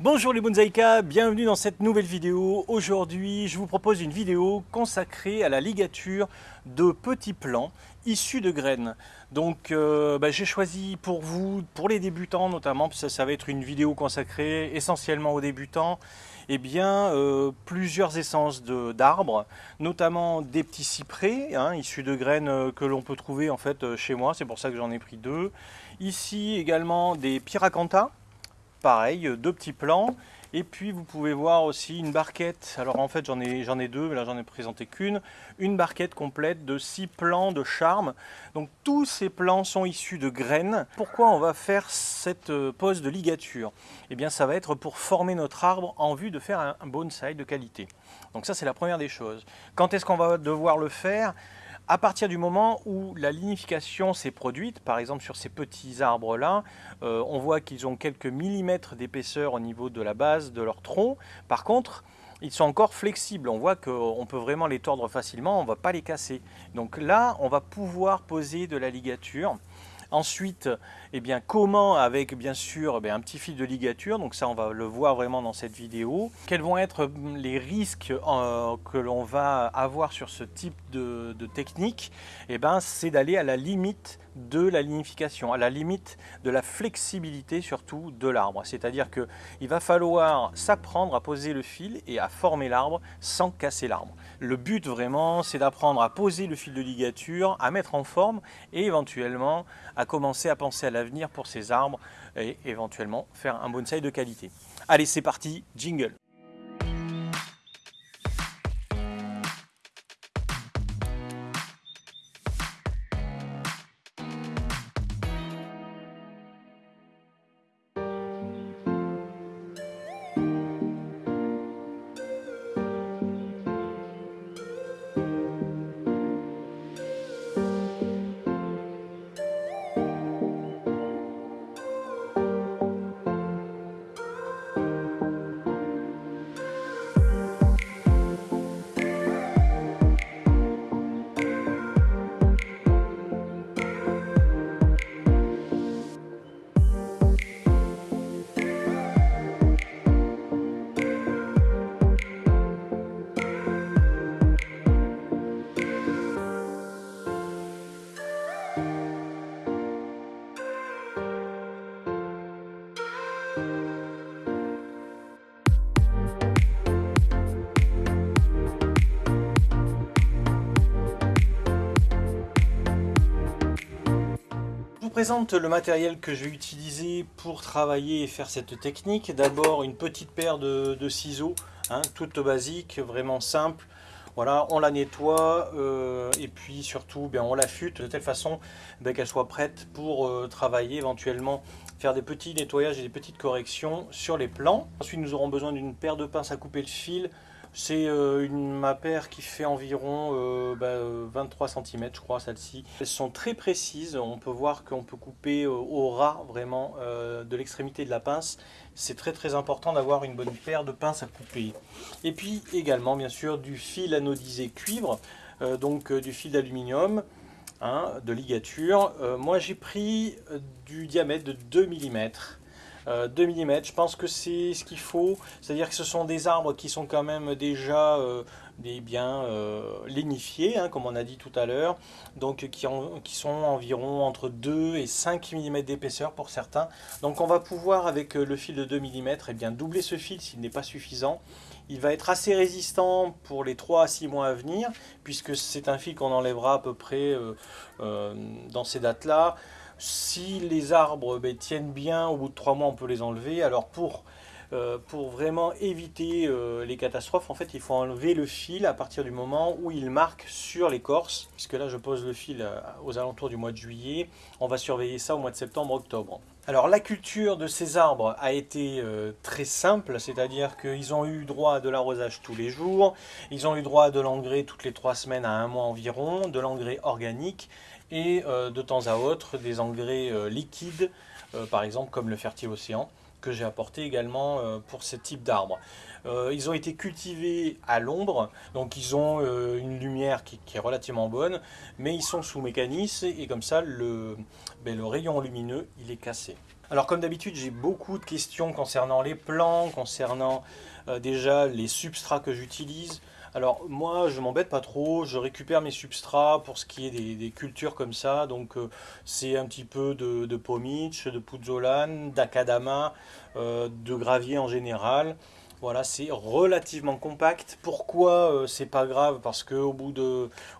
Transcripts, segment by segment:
Bonjour les bonsaïkas, bienvenue dans cette nouvelle vidéo. Aujourd'hui, je vous propose une vidéo consacrée à la ligature de petits plants issus de graines. Donc euh, bah, j'ai choisi pour vous, pour les débutants notamment, parce que ça, va être une vidéo consacrée essentiellement aux débutants, eh bien, euh, plusieurs essences d'arbres, notamment des petits cyprès, hein, issus de graines euh, que l'on peut trouver en fait chez moi, c'est pour ça que j'en ai pris deux. Ici également des pyracantha, pareil, euh, deux petits plants. Et puis vous pouvez voir aussi une barquette, alors en fait j'en ai, ai deux, mais là j'en ai présenté qu'une, une barquette complète de six plants de charme. Donc tous ces plants sont issus de graines. Pourquoi on va faire cette euh, pose de ligature? Eh bien ça va être pour former notre arbre en vue de faire un bonsaï de qualité. Donc ça c'est la première des choses. Quand est-ce qu'on va devoir le faire? À partir du moment où la lignification s'est produite, par exemple sur ces petits arbres-là, euh, on voit qu'ils ont quelques millimètres d'épaisseur au niveau de la base de leur tronc. Par contre, ils sont encore flexibles. On voit qu'on peut vraiment les tordre facilement, on ne va pas les casser. Donc là, on va pouvoir poser de la ligature. Ensuite, eh bien, comment avec bien sûr eh un petit fil de ligature, donc ça on va le voir vraiment dans cette vidéo. Quels vont être hum, les risques euh, que l'on va avoir sur ce type de, technique eh ben, C'est d'aller à la limite de la lignification, à la limite de la flexibilité surtout de l'arbre. C'est-à-dire qu'il va falloir s'apprendre à poser le fil et à former l'arbre sans casser l'arbre. Le but vraiment, c'est d'apprendre à poser le fil de ligature, à mettre en forme et éventuellement à commencer à penser à l'avenir pour ces arbres et éventuellement faire un bonsaï de qualité. Allez, c'est parti, jingle présente le matériel que je vais utiliser pour travailler et faire cette technique. D'abord une petite paire de, ciseaux, hein, toute basique, vraiment simple. Voilà, on la nettoie euh, et puis surtout bien, on l'affûte de telle façon ben, qu'elle soit prête pour euh, travailler éventuellement faire des petits nettoyages et des petites corrections sur les plans. Ensuite nous aurons besoin d'une paire de pinces à couper le fil, c'est euh, une ma paire qui fait environ 23 cm, je crois, celle-ci. Elles sont très précises. On peut voir qu'on peut couper euh, au ras, vraiment, euh, de l'extrémité de la pince. C'est très très important d'avoir une bonne paire de pinces à couper. Et puis également, bien sûr, du fil anodisé cuivre, donc du fil d'aluminium. Hein, de ligature. moi j'ai pris du diamètre de 2 mm. 2 mm. Je pense que c'est ce qu'il faut, c'est-à-dire que ce sont des arbres qui sont quand même déjà euh, des euh, lénifiés, hein, comme on a dit tout à l'heure, donc qui, sont environ entre 2 et 5 mm d'épaisseur pour certains. Donc on va pouvoir avec euh, le fil de 2 mm eh bien, doubler ce fil s'il n'est pas suffisant. Il va être assez résistant pour les 3 à 6 mois à venir, puisque c'est un fil qu'on enlèvera à peu près dans ces dates-là. Si les arbres ben, tiennent bien, au bout de trois mois, on peut les enlever. Alors pour, euh, vraiment éviter euh, les catastrophes, en fait, il faut enlever le fil à partir du moment où il marque sur l'écorce. Puisque là, je pose le fil euh, aux alentours du mois de juillet. On va surveiller ça au mois de septembre-octobre. Alors la culture de ces arbres a été très simple, c'est-à-dire qu'ils ont eu droit à de l'arrosage tous les jours, ils ont eu droit à de l'engrais toutes les trois semaines à un mois environ, de l'engrais organique, et euh, de temps à autre des engrais euh, liquides, euh, par exemple comme le fertile océan, que j'ai apporté également pour ce type d'arbres. ils ont été cultivés à l'ombre, donc ils ont une lumière qui, est relativement bonne, mais ils sont sous mécanisme et comme ça le, ben, le rayon lumineux il est cassé. Alors comme d'habitude, j'ai beaucoup de questions concernant les plants, concernant déjà les substrats que j'utilise. Alors moi, je m'embête pas trop, je récupère mes substrats pour ce qui est des, cultures comme ça. Donc euh, c'est un petit peu de, de de puzzolane, d'acadama, euh, de gravier en général. Voilà, c'est relativement compact. Pourquoi euh, c'est pas grave? Parce qu'au bout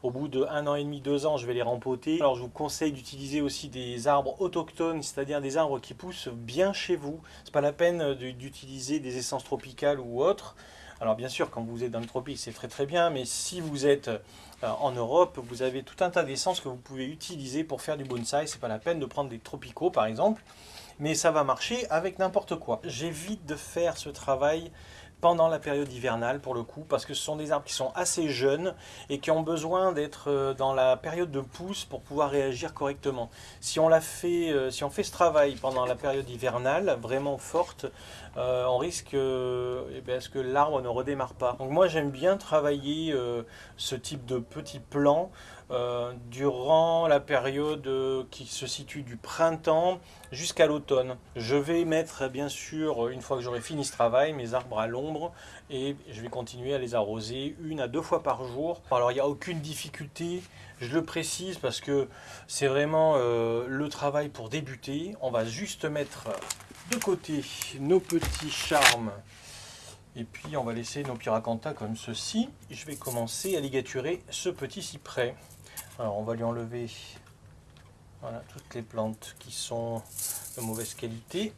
au bout de un an et demi, deux ans, je vais les rempoter. Alors je vous conseille d'utiliser aussi des arbres autochtones, c'est-à-dire des arbres qui poussent bien chez vous. C'est pas la peine d'utiliser des essences tropicales ou autres. Alors bien sûr, quand vous êtes dans le tropique, c'est très très bien, mais si vous êtes euh, en Europe, vous avez tout un tas d'essences que vous pouvez utiliser pour faire du bonsaï. C'est pas la peine de prendre des tropicaux par exemple mais ça va marcher avec n'importe quoi. J'évite de faire ce travail pendant la période hivernale pour le coup, parce que ce sont des arbres qui sont assez jeunes et qui ont besoin d'être euh, dans la période de pousse pour pouvoir réagir correctement. Si on, euh, si on fait ce travail pendant la période hivernale, vraiment forte, euh, on risque eh ben, que l'arbre ne redémarre pas. Donc moi j'aime bien travailler ce type de petits euh, durant la période euh, qui se situe du printemps jusqu'à l'automne. Je vais mettre bien sûr, une fois que j'aurai fini ce travail, mes arbres à l'ombre et je vais continuer à les arroser une à deux fois par jour. Alors il n'y a aucune difficulté, je le précise parce que c'est vraiment euh, le travail pour débuter. On va juste mettre de côté nos petits charmes et puis on va laisser nos pyracantha comme ceci. Je vais commencer à ligaturer ce petit cyprès. Alors on va lui enlever voilà, toutes les plantes qui sont de mauvaise qualité.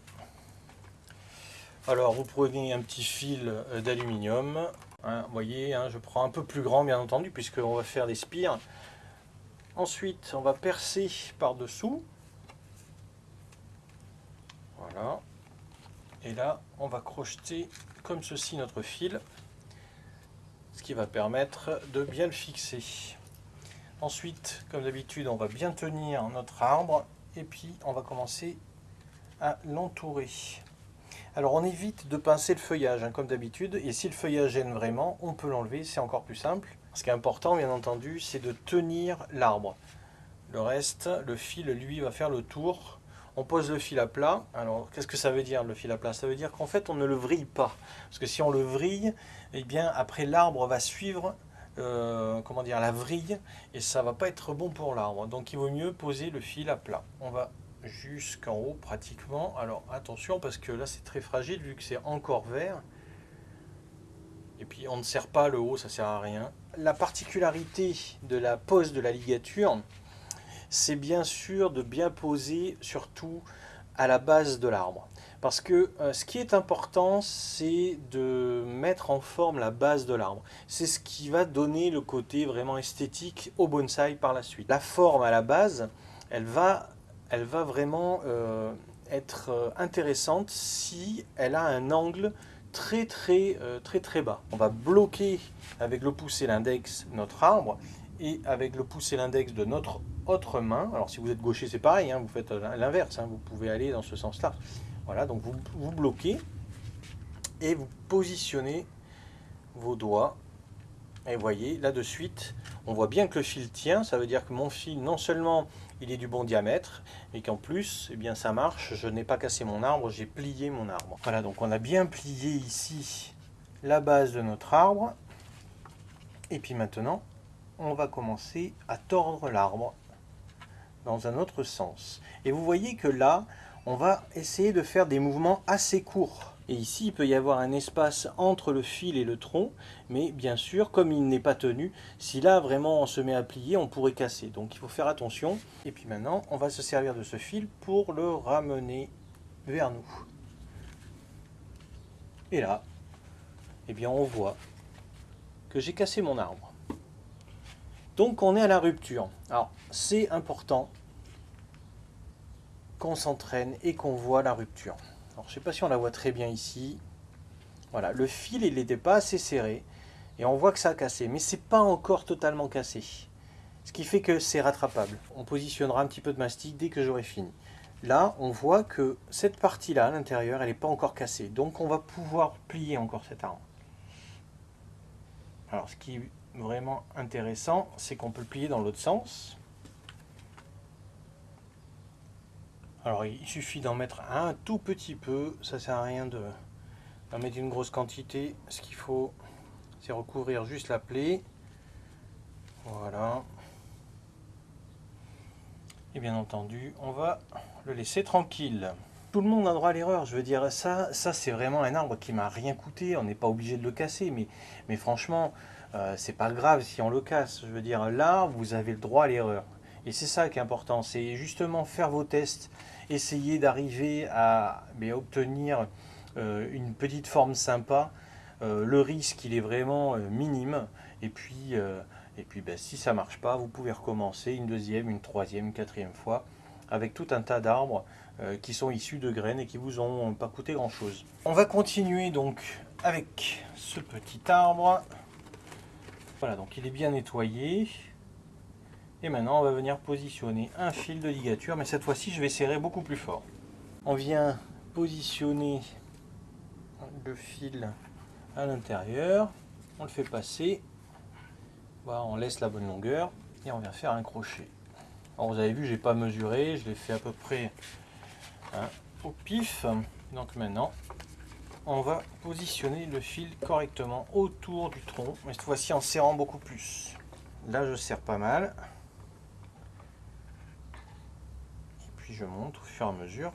Alors vous prenez un petit fil d'aluminium. Hein, voyez, hein, je prends un peu plus grand bien entendu puisqu'on va faire des spires. Ensuite on va percer par-dessous. Et là on va crocheter comme ceci notre fil. Ce qui va permettre de bien le fixer. Ensuite, comme d'habitude, on va bien tenir notre arbre et puis on va commencer à l'entourer. Alors on évite de pincer le feuillage, hein, comme d'habitude, et si le feuillage gêne vraiment, on peut l'enlever, c'est encore plus simple. Ce qui est important, bien entendu, c'est de tenir l'arbre. Le reste, le fil, lui, va faire le tour. On pose le fil à plat. Alors, qu'est-ce que ça veut dire, le fil à plat? Ça veut dire qu'en fait, on ne le vrille pas. Parce que si on le vrille, eh bien, après, l'arbre va suivre euh, comment la vrille et ça va pas être bon pour l'arbre. Donc il vaut mieux poser le fil à plat. On va jusqu'en haut pratiquement. Alors attention parce que là c'est très fragile vu que c'est encore vert. Et puis on ne serre pas le haut, ça sert à rien. La particularité de la pose de la ligature, c'est bien sûr de bien poser surtout à la base de l'arbre. Parce que euh, ce qui est important, c'est de mettre en forme la base de l'arbre. C'est ce qui va donner le côté vraiment esthétique au bonsaï par la suite. La forme à la base, elle va, vraiment euh, être euh, intéressante si elle a un angle très très très très bas. On va bloquer avec le pouce et l'index notre arbre et avec le pouce et l'index de notre autre main, alors si vous êtes gaucher c'est pareil, hein, vous faites l'inverse, hein, vous pouvez aller dans ce sens-là. Voilà, donc vous, vous bloquez et vous positionnez vos doigts. Et voyez, là de suite, on voit bien que le fil tient. Ça veut dire que mon fil, non seulement il est du bon diamètre, mais qu'en plus, eh bien, ça marche. Je n'ai pas cassé mon arbre, j'ai plié mon arbre. Voilà, donc on a bien plié ici la base de notre arbre. Et puis maintenant, on va commencer à tordre l'arbre dans un autre sens. Et vous voyez que là, on va essayer de faire des mouvements assez courts. Et ici, il peut y avoir un espace entre le fil et le tronc, mais bien sûr, comme il n'est pas tenu, si là vraiment on se met à plier, on pourrait casser. Donc il faut faire attention. Et puis maintenant, on va se servir de ce fil pour le ramener vers nous. Et là, eh bien on voit que j'ai cassé mon arbre. Donc on est à la rupture. Alors c'est important qu'on s'entraîne et qu'on voit la rupture. Alors, je ne sais pas si on la voit très bien ici. Voilà, le fil, il n'était pas assez serré. Et on voit que ça a cassé. Mais c'est pas encore totalement cassé. Ce qui fait que c'est rattrapable. On positionnera un petit peu de mastic dès que j'aurai fini. Là, on voit que cette partie-là, à l'intérieur, elle n'est pas encore cassée. Donc, on va pouvoir plier encore cet arbre. Alors, ce qui vraiment intéressant, c'est qu'on peut le plier dans l'autre sens. Alors il suffit d'en mettre un tout petit peu, ça sert à rien de d'en mettre une grosse quantité. Ce qu'il faut, c'est recouvrir juste la plaie. Voilà. Et bien entendu, on va le laisser tranquille. Tout le monde a droit à l'erreur, je veux dire, ça, ça c'est vraiment un arbre qui m'a rien coûté, on n'est pas obligé de le casser, mais, mais franchement, euh, c'est pas grave si on le casse. Je veux dire, là, vous avez le droit à l'erreur. Et c'est ça qui est important, c'est justement faire vos tests, essayer d'arriver à obtenir euh, une petite forme sympa. Euh, le risque, il est vraiment minime. Et puis, et puis ben, si ça marche pas, vous pouvez recommencer une deuxième, une troisième, une quatrième fois avec tout un tas d'arbres qui sont issus de graines et qui vous ont pas coûté grand chose. On va continuer donc avec ce petit arbre. Voilà, donc il est bien nettoyé. Et maintenant, on va venir positionner un fil de ligature, mais cette fois-ci, je vais serrer beaucoup plus fort. On vient positionner le fil à l'intérieur, on le fait passer, voilà, on laisse la bonne longueur et on vient faire un crochet. Alors vous avez vu, j'ai pas mesuré, je l'ai fait à peu près hein, au pif. Donc maintenant, on va positionner le fil correctement autour du tronc, mais cette fois-ci en serrant beaucoup plus. Là, je serre pas mal. Et puis je monte au fur et à mesure.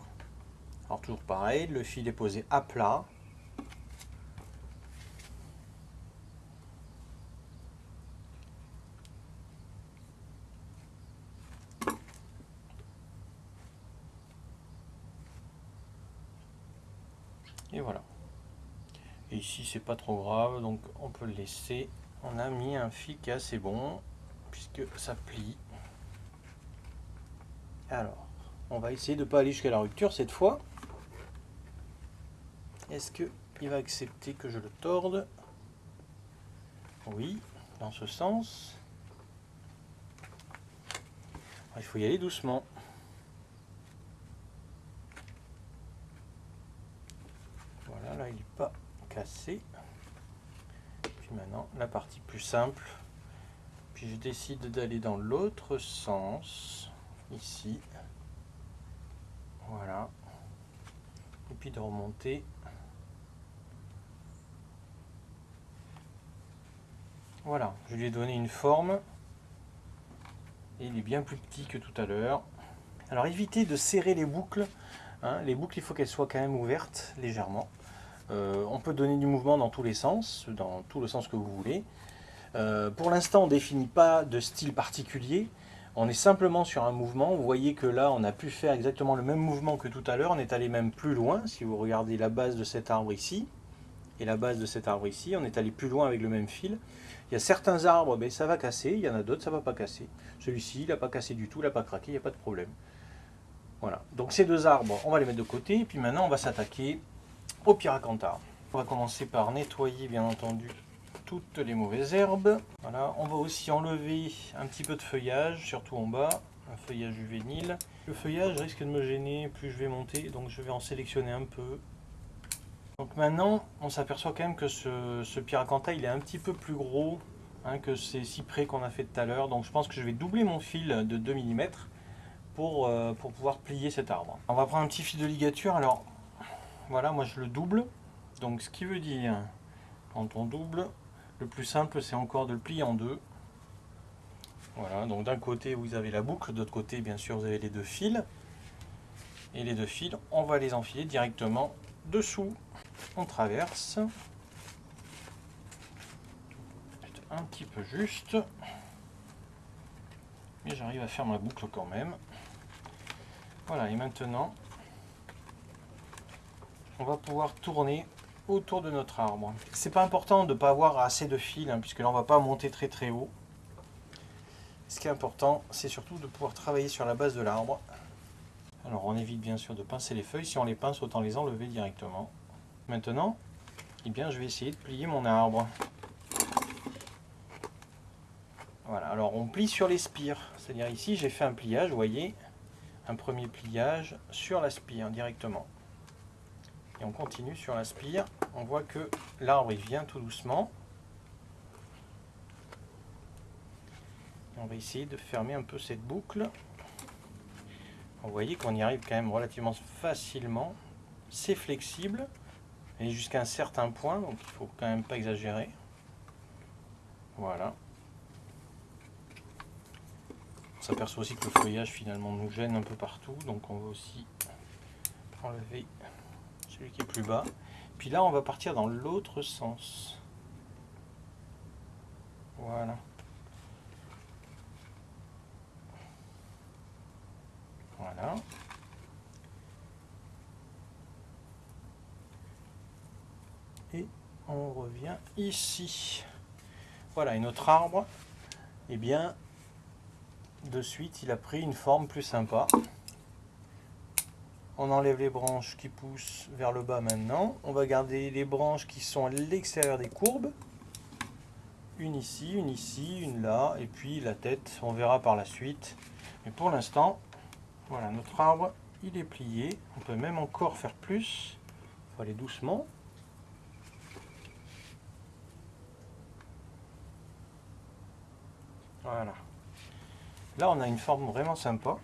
Alors toujours pareil, le fil est posé à plat. Et voilà ici c'est pas trop grave donc on peut le laisser. On a mis un fil qui assez bon puisque ça plie. Alors on va essayer de pas aller jusqu'à la rupture cette fois. Est-ce que il va accepter que je le torde? Oui dans ce sens. Il faut y aller doucement voilà là il n'est pas Puis maintenant, la partie plus simple. Puis je décide d'aller dans l'autre sens, ici. Voilà. Et puis de remonter. Voilà, je lui ai donné une forme. Et il est bien plus petit que tout à l'heure. Alors évitez de serrer les boucles. Hein. Les boucles, il faut qu'elles soient quand même ouvertes légèrement. Euh, on peut donner du mouvement dans tous les sens, dans tout le sens que vous voulez. Euh, pour l'instant, on ne définit pas de style particulier. On est simplement sur un mouvement. Vous voyez que là, on a pu faire exactement le même mouvement que tout à l'heure. On est allé même plus loin. Si vous regardez la base de cet arbre ici, et la base de cet arbre ici, on est allé plus loin avec le même fil. Il y a certains arbres, ben, ça va casser. Il y en a d'autres, ça ne va pas casser. Celui-ci, il n'a pas cassé du tout, il n'a pas craqué, il n'y a pas de problème. Voilà. Donc ces deux arbres, on va les mettre de côté. Et puis maintenant, on va s'attaquer au Piracantar. On va commencer par nettoyer bien entendu toutes les mauvaises herbes. Voilà, on va aussi enlever un petit peu de feuillage, surtout en bas, un feuillage juvénile. Le feuillage risque de me gêner plus je vais monter, donc je vais en sélectionner un peu. Donc maintenant, on s'aperçoit quand même que ce, ce Piracanta, il est un petit peu plus gros hein, que ces cyprès qu'on a fait tout à l'heure. Donc je pense que je vais doubler mon fil de 2 mm pour, euh, pour pouvoir plier cet arbre. On va prendre un petit fil de ligature. Alors, voilà, moi je le double. Donc ce qui veut dire, quand on double, le plus simple c'est encore de le plier en deux. Voilà, donc d'un côté vous avez la boucle, de l'autre côté bien sûr vous avez les deux fils. Et les deux fils, on va les enfiler directement dessous. On traverse. Un petit peu juste. Mais j'arrive à faire ma boucle quand même. Voilà, et maintenant, on va pouvoir tourner autour de notre arbre. C'est pas important de ne pas avoir assez de fil, hein, puisque là on va pas monter très très haut. Ce qui est important, c'est surtout de pouvoir travailler sur la base de l'arbre. Alors on évite bien sûr de pincer les feuilles, si on les pince autant les enlever directement. Maintenant, eh bien, je vais essayer de plier mon arbre. Voilà, alors on plie sur les spires, c'est-à-dire ici j'ai fait un pliage, vous voyez, un premier pliage sur la spire directement on continue sur la spire. On voit que l'arbre il vient tout doucement. on va essayer de fermer un peu cette boucle. Vous voyez qu'on y arrive quand même relativement facilement. C'est flexible, et jusqu'à un certain point, donc il faut quand même pas exagérer. Voilà. On s'aperçoit aussi que le feuillage finalement nous gêne un peu partout, donc on va aussi enlever celui qui est plus bas. Puis là, on va partir dans l'autre sens. Voilà. Voilà. Et on revient ici. Voilà, et notre arbre, eh bien, de suite, il a pris une forme plus sympa. On enlève les branches qui poussent vers le bas maintenant. On va garder les branches qui sont à l'extérieur des courbes. Une ici, une ici, une là, et puis la tête, on verra par la suite. Mais pour l'instant, voilà, notre arbre, il est plié. On peut même encore faire plus. Il faut aller doucement. Voilà. Là, on a une forme vraiment sympa.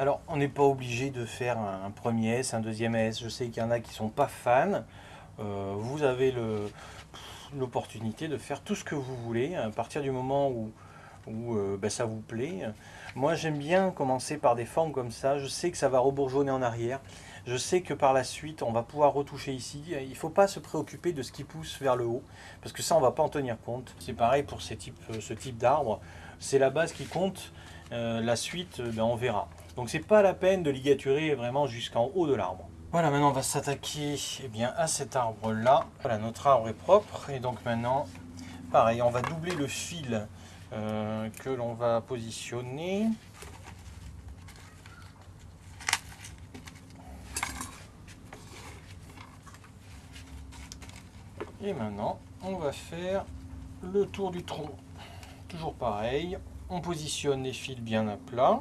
Alors, on n'est pas obligé de faire un premier S, un deuxième S. Je sais qu'il y en a qui ne sont pas fans. Euh, vous avez l'opportunité de faire tout ce que vous voulez à partir du moment où, euh, ben, ça vous plaît. Moi, j'aime bien commencer par des formes comme ça. Je sais que ça va rebourgeonner en arrière. Je sais que par la suite, on va pouvoir retoucher ici. Il ne faut pas se préoccuper de ce qui pousse vers le haut, parce que ça, on ne va pas en tenir compte. C'est pareil pour ce type, ce type d'arbre. C'est la base qui compte. Euh, la suite, ben, on verra. Donc c'est pas la peine de ligaturer vraiment jusqu'en haut de l'arbre. Voilà, maintenant on va s'attaquer eh bien à cet arbre là. Voilà, notre arbre est propre et donc maintenant, pareil, on va doubler le fil euh, que l'on va positionner. Et maintenant, on va faire le tour du tronc. Toujours pareil, on positionne les fils bien à plat.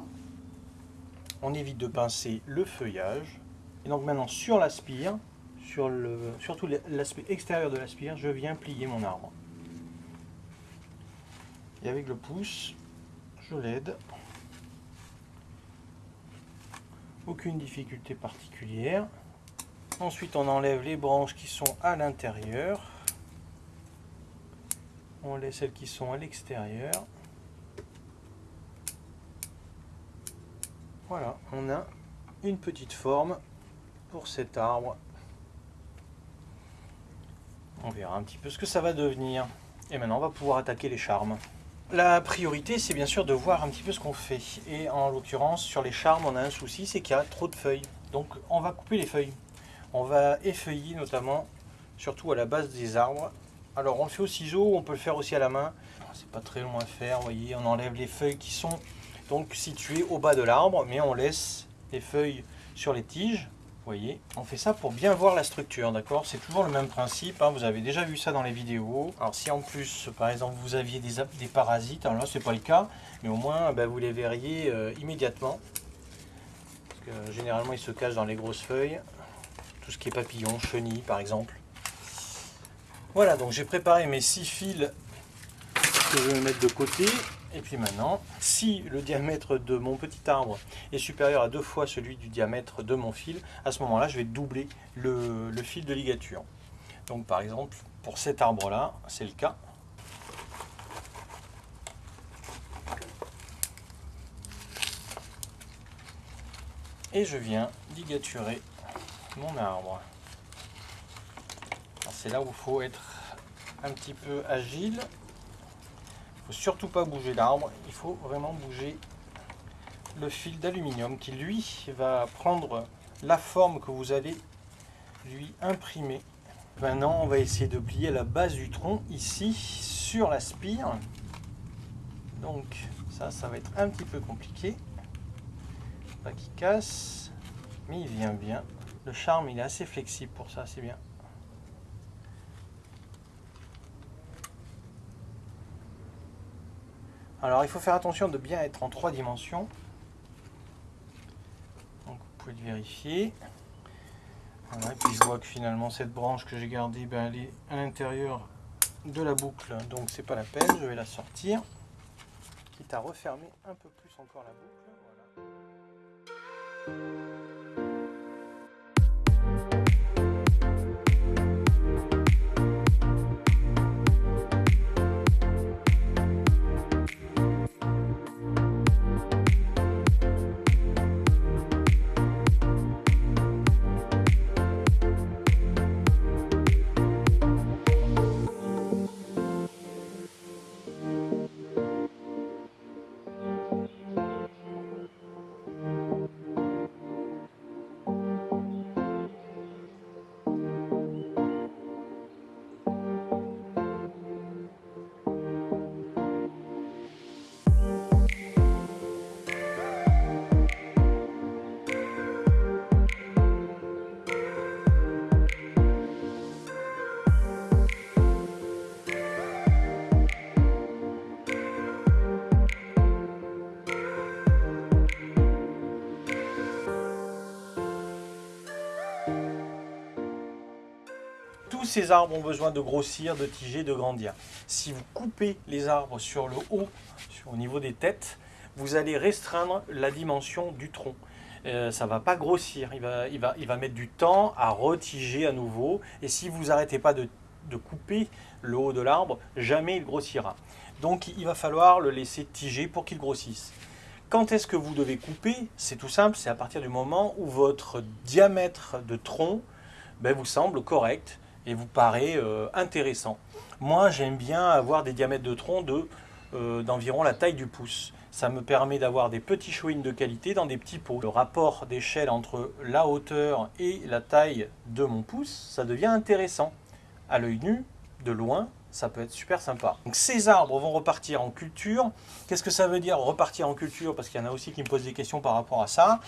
On évite de pincer le feuillage. Et donc maintenant, sur la spire, sur le, surtout l'aspect extérieur de la spire, je viens plier mon arbre. Et avec le pouce, je l'aide. Aucune difficulté particulière. Ensuite, on enlève les branches qui sont à l'intérieur. On laisse celles qui sont à l'extérieur. Voilà, on a une petite forme pour cet arbre. On verra un petit peu ce que ça va devenir. Et maintenant, on va pouvoir attaquer les charmes. La priorité, c'est bien sûr de voir un petit peu ce qu'on fait. Et en l'occurrence, sur les charmes, on a un souci, c'est qu'il y a trop de feuilles. Donc, on va couper les feuilles. On va effeuiller notamment, surtout à la base des arbres. Alors on le fait au ciseau, on peut le faire aussi à la main. C'est pas très long à faire, vous voyez, on enlève les feuilles qui sont donc situées au bas de l'arbre, mais on laisse les feuilles sur les tiges. Vous voyez, on fait ça pour bien voir la structure, d'accord? C'est toujours le même principe, hein. vous avez déjà vu ça dans les vidéos. Alors si en plus, par exemple, vous aviez des, parasites, alors là c'est pas le cas, mais au moins ben, vous les verriez euh, immédiatement. Parce que généralement ils se cachent dans les grosses feuilles tout ce qui est papillon, chenille par exemple. Voilà, donc j'ai préparé mes six fils que je vais mettre de côté. Et puis maintenant, si le diamètre de mon petit arbre est supérieur à deux fois celui du diamètre de mon fil, à ce moment-là, je vais doubler le, fil de ligature. Donc par exemple, pour cet arbre-là, c'est le cas. Et je viens ligaturer mon arbre. C'est là où il faut être un petit peu agile. Faut surtout pas bouger l'arbre, il faut vraiment bouger le fil d'aluminium qui lui va prendre la forme que vous allez lui imprimer. Maintenant on va essayer de plier la base du tronc ici sur la spire. Donc ça, ça va être un petit peu compliqué. Pas qu'il casse, mais il vient bien. Le charme, il est assez flexible pour ça, c'est bien. Alors, il faut faire attention de bien être en trois dimensions. Donc, vous pouvez le vérifier. Voilà, et puis je vois que finalement, cette branche que j'ai gardée, ben, elle est à l'intérieur de la boucle. Donc, c'est pas la peine, je vais la sortir. quitte à refermer un peu plus encore la boucle. Voilà. Ces arbres ont besoin de grossir, de tiger, de grandir. Si vous coupez les arbres sur le haut, au niveau des têtes, vous allez restreindre la dimension du tronc. Euh, ça ne va pas grossir, il va, il, va, il va mettre du temps à retiger à nouveau. Et si vous n'arrêtez pas de, couper le haut de l'arbre, jamais il grossira. Donc il va falloir le laisser tiger pour qu'il grossisse. Quand est-ce que vous devez couper? C'est tout simple, c'est à partir du moment où votre diamètre de tronc ben, vous semble correct et vous paraît euh, intéressant. Moi, j'aime bien avoir des diamètres de tronc euh, d'environ la taille du pouce. Ça me permet d'avoir des petits chouines de qualité dans des petits pots. Le rapport d'échelle entre la hauteur et la taille de mon pouce, ça devient intéressant. À l'œil nu, de loin, ça peut être super sympa. Donc ces arbres vont repartir en culture. Qu'est-ce que ça veut dire repartir en culture? Parce qu'il y en a aussi qui me posent des questions par rapport à ça.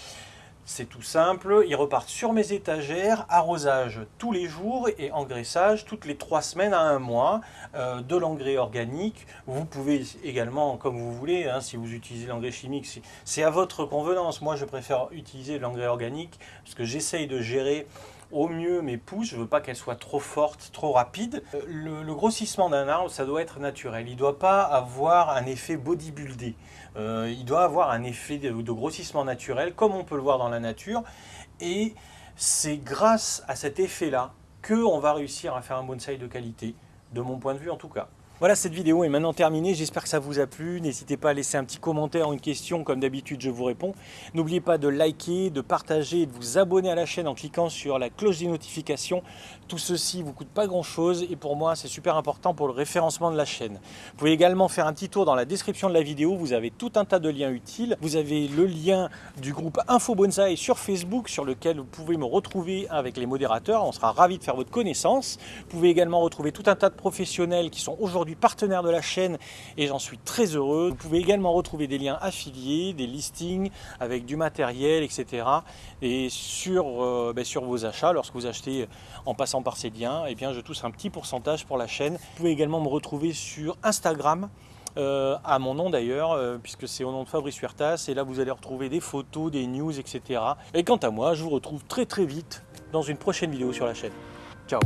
C'est tout simple, ils repartent sur mes étagères, arrosage tous les jours et engraissage toutes les trois semaines à un mois, euh, de l'engrais organique. Vous pouvez également, comme vous voulez, hein, si vous utilisez l'engrais chimique, c'est à votre convenance. Moi, je préfère utiliser l'engrais organique parce que j'essaye de gérer au mieux mes pousses, je ne veux pas qu'elles soient trop fortes, trop rapides. Euh, le, grossissement d'un arbre, ça doit être naturel. Il ne doit pas avoir un effet bodybuildé. Euh, il doit avoir un effet de, grossissement naturel, comme on peut le voir dans la nature. Et c'est grâce à cet effet-là qu'on va réussir à faire un bonsaï de qualité, de mon point de vue en tout cas. Voilà, cette vidéo est maintenant terminée. J'espère que ça vous a plu. N'hésitez pas à laisser un petit commentaire ou une question. Comme d'habitude, je vous réponds. N'oubliez pas de liker, de partager et de vous abonner à la chaîne en cliquant sur la cloche des notifications. Tout ceci ne vous coûte pas grand-chose et pour moi, c'est super important pour le référencement de la chaîne. Vous pouvez également faire un petit tour dans la description de la vidéo. Vous avez tout un tas de liens utiles. Vous avez le lien du groupe Info Bonsai sur Facebook sur lequel vous pouvez me retrouver avec les modérateurs. On sera ravis de faire votre connaissance. Vous pouvez également retrouver tout un tas de professionnels qui sont aujourd'hui partenaire de la chaîne et j'en suis très heureux. Vous pouvez également retrouver des liens affiliés, des listings avec du matériel, etc. Et sur, euh, ben, sur vos achats, lorsque vous achetez en passant par ces liens, eh bien, je touche un petit pourcentage pour la chaîne. Vous pouvez également me retrouver sur Instagram. Euh, à mon nom d'ailleurs, euh, puisque c'est au nom de Fabrice Huertas, et là vous allez retrouver des photos, des news, etc. Et quant à moi, je vous retrouve très très vite dans une prochaine vidéo sur la chaîne. Ciao